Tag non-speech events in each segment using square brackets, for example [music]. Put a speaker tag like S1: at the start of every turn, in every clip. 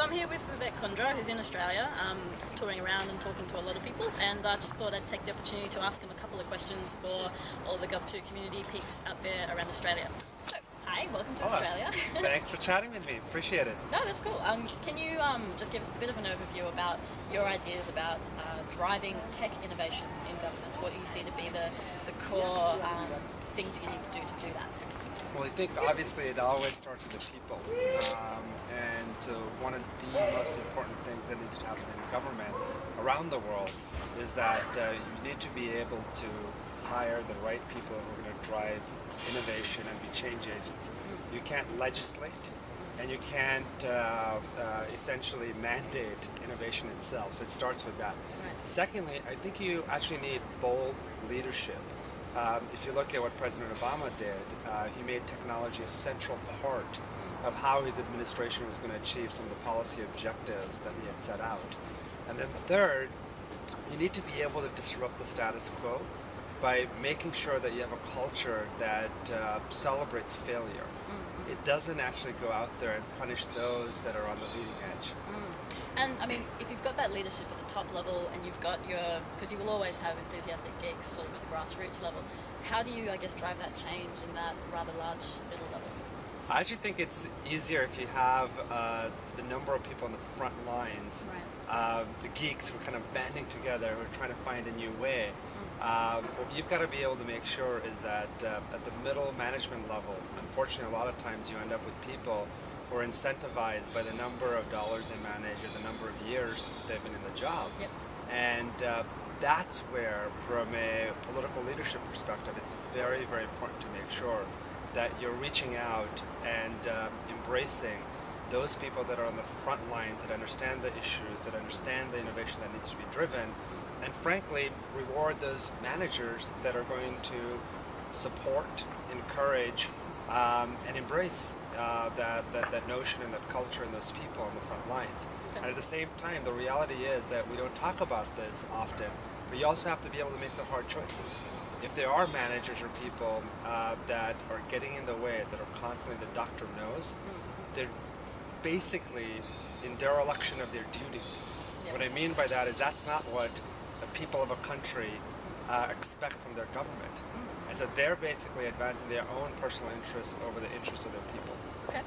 S1: So I'm here with Vivek Kundra, who's in Australia, um, touring around and talking to a lot of people, and I just thought I'd take the opportunity to ask him a couple of questions for all the Gov2 community peeps out there around Australia. So, hi, welcome to Australia. [laughs]
S2: Thanks for chatting with me, appreciate it.
S1: No, that's cool. Um, can you um, just give us a bit of an overview about your ideas about uh, driving tech innovation in government? What you see to be the, the core um, things that you need to do to do that?
S2: Well, I think obviously it always starts with the people and so one of the most important things that needs to happen in government around the world is that uh, you need to be able to hire the right people who are going to drive innovation and be change agents. You can't legislate and you can't uh, uh, essentially mandate innovation itself. So it starts with that. Right. Secondly, I think you actually need bold leadership. Um, if you look at what President Obama did, uh, he made technology a central part of how his administration was going to achieve some of the policy objectives that he had set out. And then third, you need to be able to disrupt the status quo by making sure that you have a culture that uh, celebrates failure. Mm. It doesn't actually go out there and punish those that are on the leading edge. Mm.
S1: And I mean, if you've got that leadership at the top level and you've got your, because you will always have enthusiastic geeks sort of at the grassroots level, how do you, I guess, drive that change in that rather large middle level?
S2: I actually think it's easier if you have uh, the number of people on the front lines, right. uh, the geeks who are kind of banding together, who are trying to find a new way. Um, what you've got to be able to make sure is that uh, at the middle management level, unfortunately a lot of times you end up with people who are incentivized by the number of dollars they manage or the number of years they've been in the job.
S1: Yep.
S2: And uh, that's where, from a political leadership perspective, it's very, very important to make sure that you're reaching out and uh, embracing those people that are on the front lines that understand the issues, that understand the innovation that needs to be driven, and frankly reward those managers that are going to support, encourage, um, and embrace uh, that, that, that notion and that culture and those people on the front lines. And at the same time, the reality is that we don't talk about this often, but you also have to be able to make the hard choices. If there are managers or people uh, that are getting in the way, that are constantly the doctor knows, mm. they're basically in dereliction of their duty. What I mean by that is that's not what the people of a country uh, expect from their government. Mm -hmm. And so they're basically advancing their own personal interests over the interests of their people.
S1: Okay.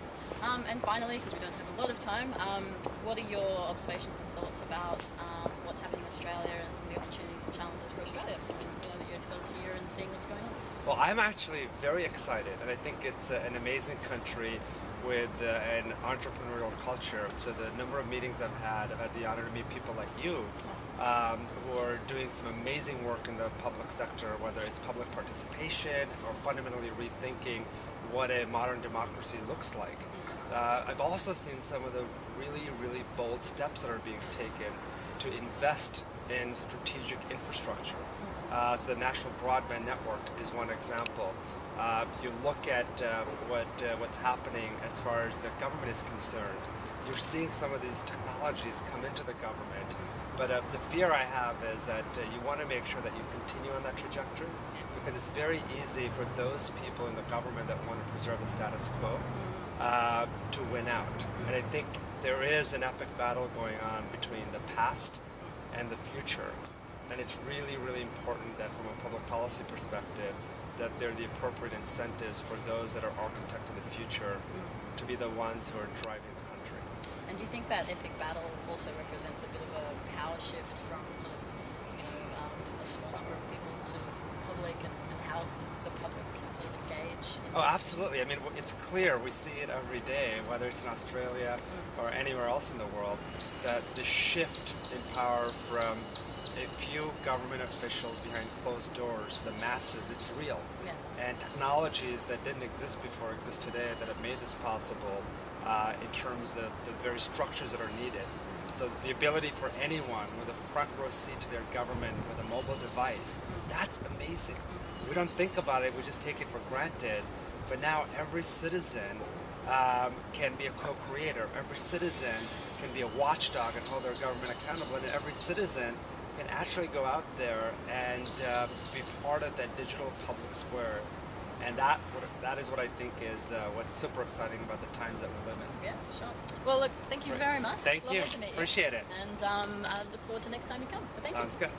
S1: Um, and finally, because we don't have a lot of time, um, what are your observations and thoughts about um, what's happening in Australia and some of the opportunities and challenges for Australia, given you know, that you're sort of here and seeing what's going on?
S2: Well, I'm actually very excited, and I think it's uh, an amazing country with uh, an entrepreneurial culture. So the number of meetings I've had, I've had the honor to meet people like you um, who are doing some amazing work in the public sector, whether it's public participation or fundamentally rethinking what a modern democracy looks like. Uh, I've also seen some of the really, really bold steps that are being taken to invest in strategic infrastructure. Uh, so the National Broadband Network is one example. Uh, you look at uh, what what's happening as far as the government is concerned. You're seeing some of these technologies come into the government but uh, the fear I have is that uh, you want to make sure that you continue on that trajectory because it's very easy for those people in the government that want to preserve the status quo uh, to win out. And I think there is an epic battle going on between the past and the future. And it's really, really important that from a public policy perspective, that there are the appropriate incentives for those that are architecting the future to be the ones who are driving the country.
S1: and do you think that epic battle also represents a bit of a power shift from sort of, you know, um, a small number of people to the public and, and how the public can sort of engage?
S2: oh, absolutely. I mean, it's clear. We see it every day, whether it's in Australia mm. or anywhere else in the world, that the shift in power from a few government officials behind closed doors, the masses, it's real.
S1: Yeah.
S2: And technologies that didn't exist before exist today that have made this possible uh, in terms of the very structures that are needed. So the ability for anyone with a front row seat to their government with a mobile device, that's amazing. We don't think about it, we just take it for granted. But now every citizen um, can be a co-creator. Every citizen can be a watchdog and hold their government accountable. And every citizen can actually go out there and uh, be part of that digital public square and that that is what I think is uh, what's super exciting about the times that we live in.
S1: Yeah, for sure. Well, look, thank you very much.
S2: Thank you.
S1: You.
S2: Appreciate it.
S1: And um, I look forward to next time you come. So thank
S2: Sounds
S1: you.
S2: good.